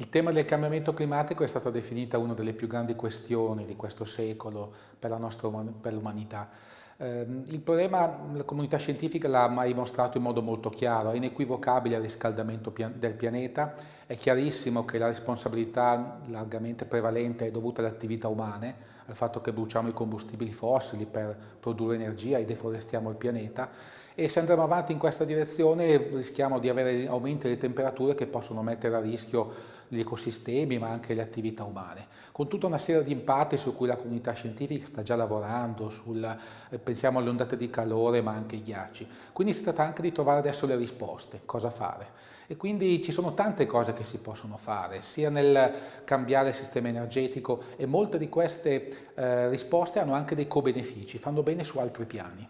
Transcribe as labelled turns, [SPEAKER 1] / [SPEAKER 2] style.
[SPEAKER 1] Il tema del cambiamento climatico è stata definita una delle più grandi questioni di questo secolo per l'umanità. Eh, il problema la comunità scientifica l'ha mai mostrato in modo molto chiaro, è inequivocabile il riscaldamento del pianeta, è chiarissimo che la responsabilità largamente prevalente è dovuta alle attività umane, al fatto che bruciamo i combustibili fossili per produrre energia e deforestiamo il pianeta e se andremo avanti in questa direzione rischiamo di avere aumenti delle temperature che possono mettere a rischio gli ecosistemi ma anche le attività umane, con tutta una serie di impatti su cui la comunità scientifica sta già lavorando, sul, eh, pensiamo alle ondate di calore ma anche ai ghiacci. Quindi si tratta anche di trovare adesso le risposte, cosa fare. E quindi ci sono tante cose che si possono fare, sia nel cambiare il sistema energetico e molte di queste eh, risposte hanno anche dei co-benefici, fanno bene su altri piani.